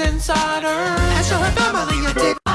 inside her and her family dick.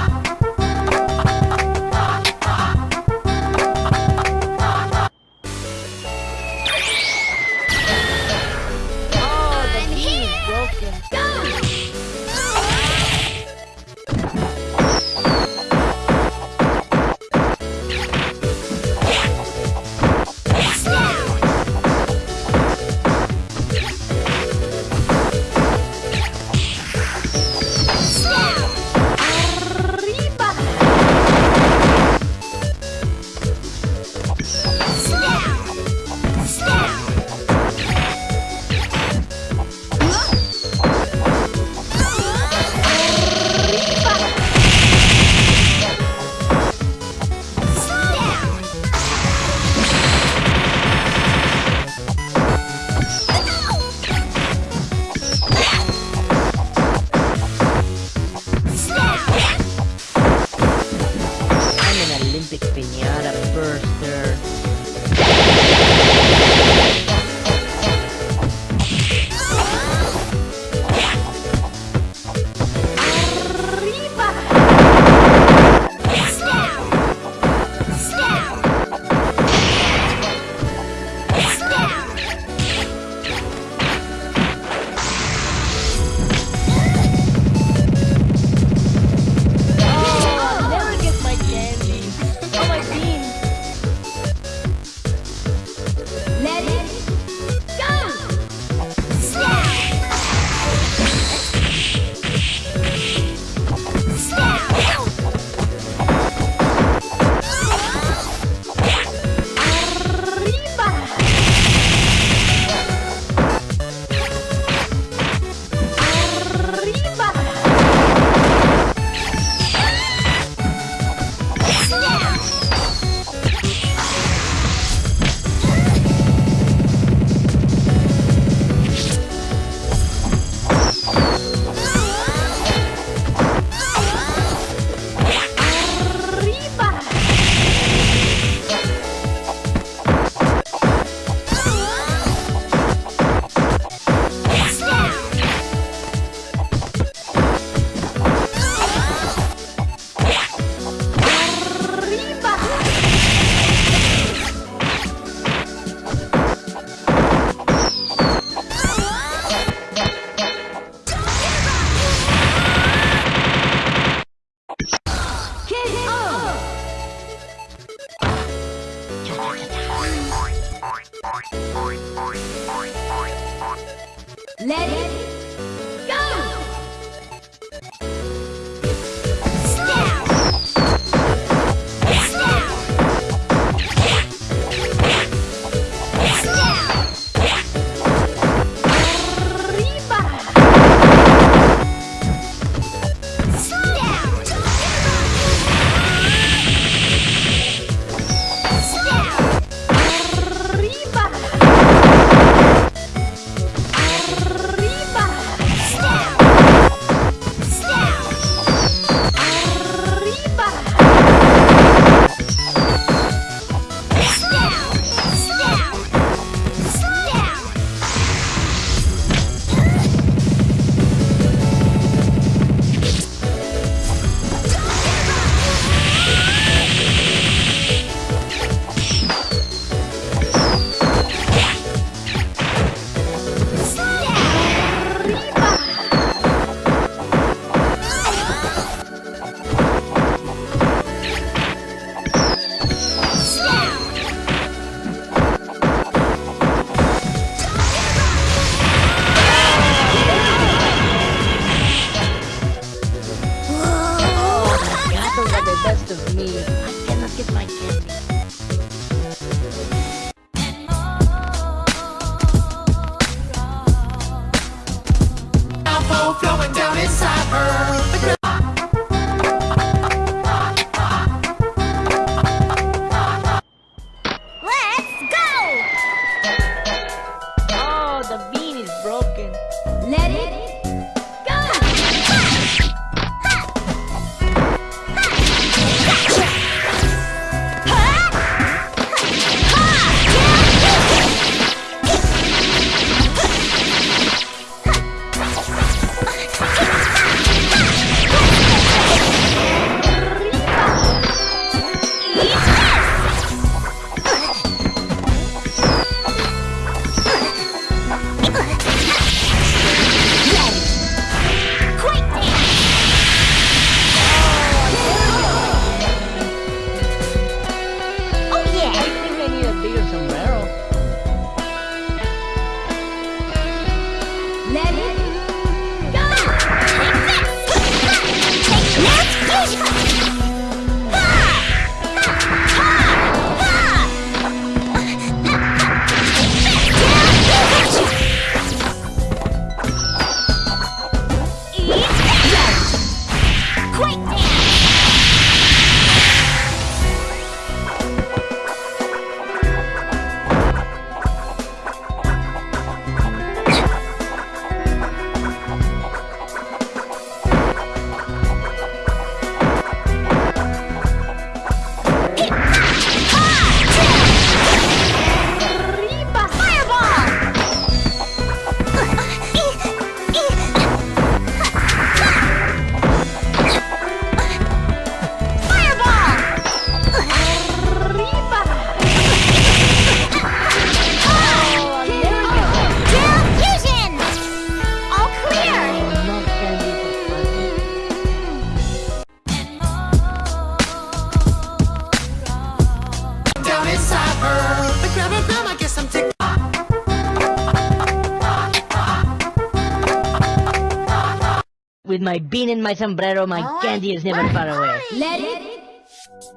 With my bean and my sombrero, my Oh, candy is never far away. Let it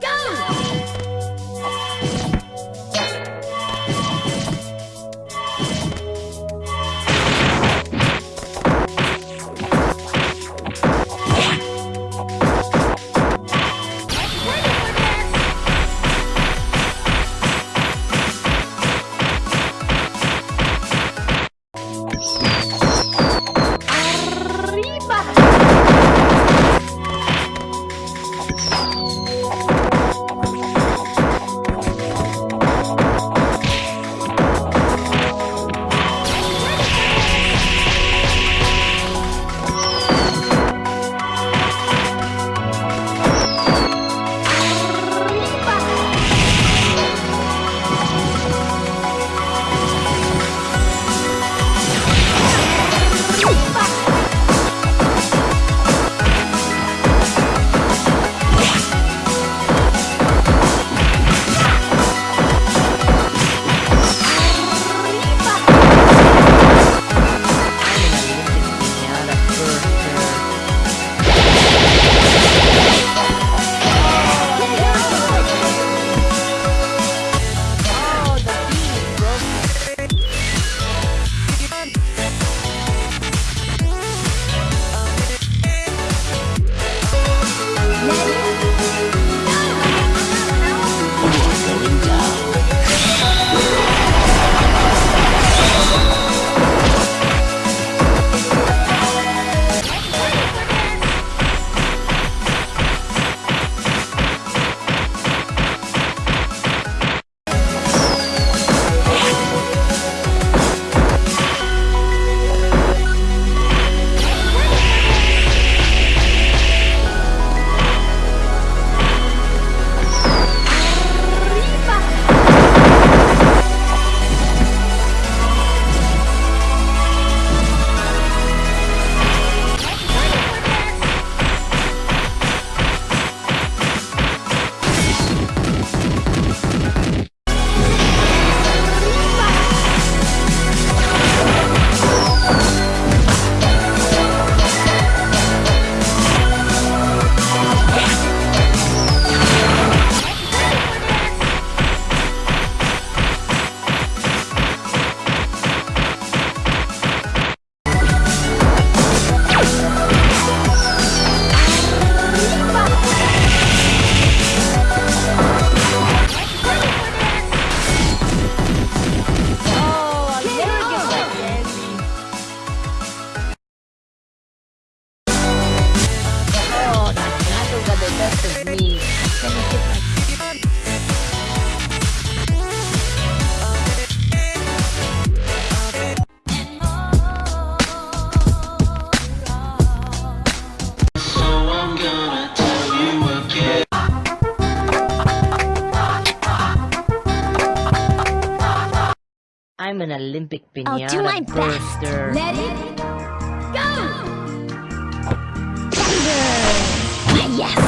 go! I'm an Olympic pinata I'll do my best. burster. Let it go! Ah, yes.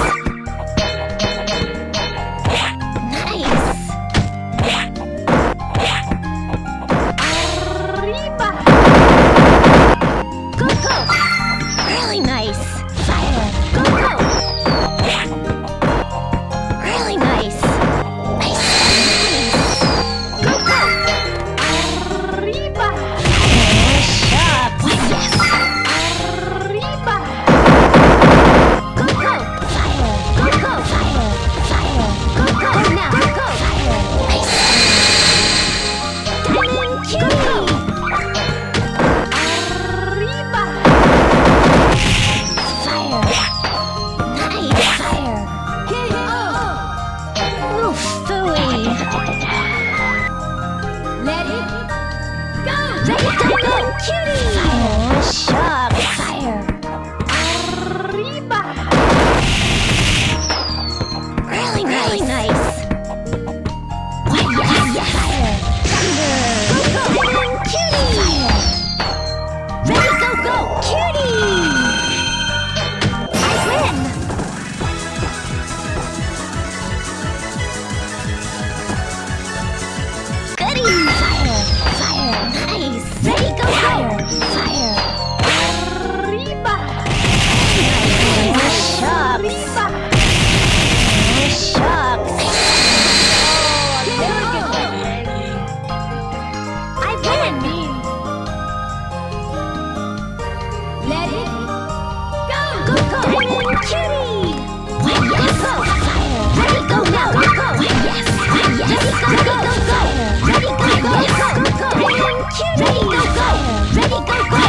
Ready, go, go! Ready, go, go!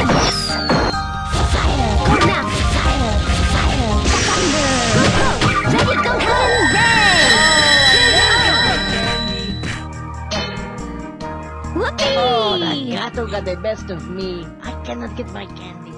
Fire! Go now! Fire! Fire! Thunder! Ready, go, go! Whoopee! Oh, that gato got the best of me. I cannot get my candy.